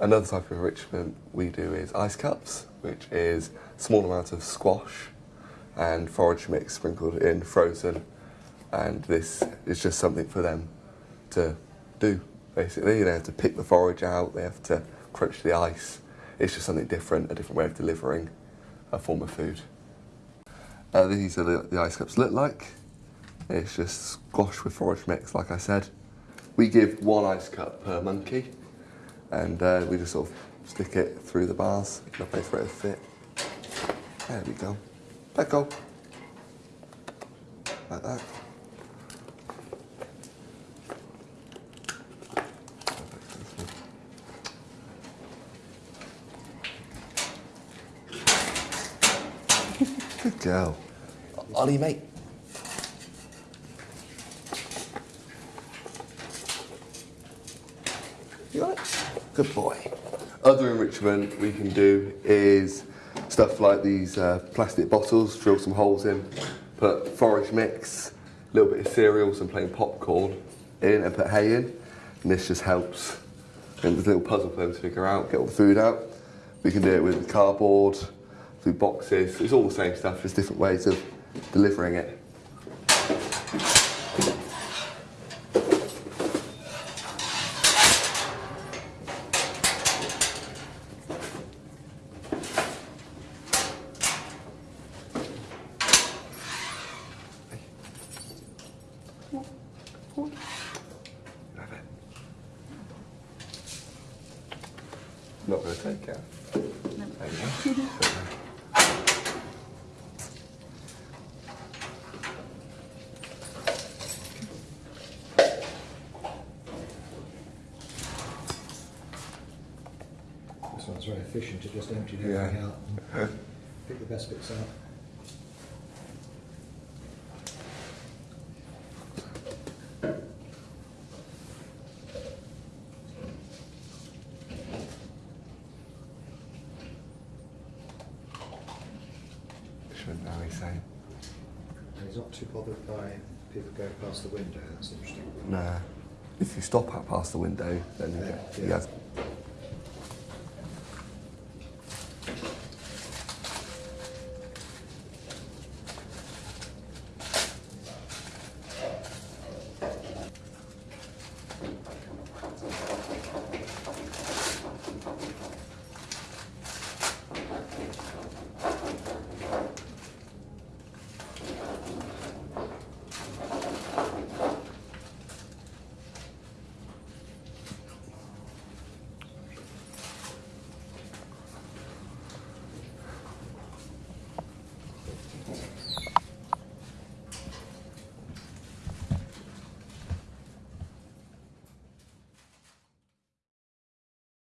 Another type of enrichment we do is ice cups, which is small amounts of squash and forage mix sprinkled in frozen. And this is just something for them to do, basically. They have to pick the forage out, they have to crunch the ice. It's just something different, a different way of delivering a form of food. Uh, these are the, the ice cups look like. It's just squash with forage mix, like I said. We give one ice cup per monkey, and uh, we just sort of stick it through the bars in a place where it fit. There we go. Let go. Like that. Good girl. Ollie, mate. You got it? Good boy. Other enrichment we can do is stuff like these uh, plastic bottles, drill some holes in, put forage mix, a little bit of cereal, some plain popcorn in and put hay in. And this just helps. And a little puzzle for them to figure out, get all the food out. We can do it with cardboard, through boxes. It's all the same stuff, just different ways of delivering it. Have it. Not going to take it. There you. This one's very efficient, it just Yeah. everything out and pick the best bits out. Shouldn't know he's. And he's not too bothered by people going past the window, that's interesting. Nah. If you stop out past the window, then you Yeah, get, he yeah. has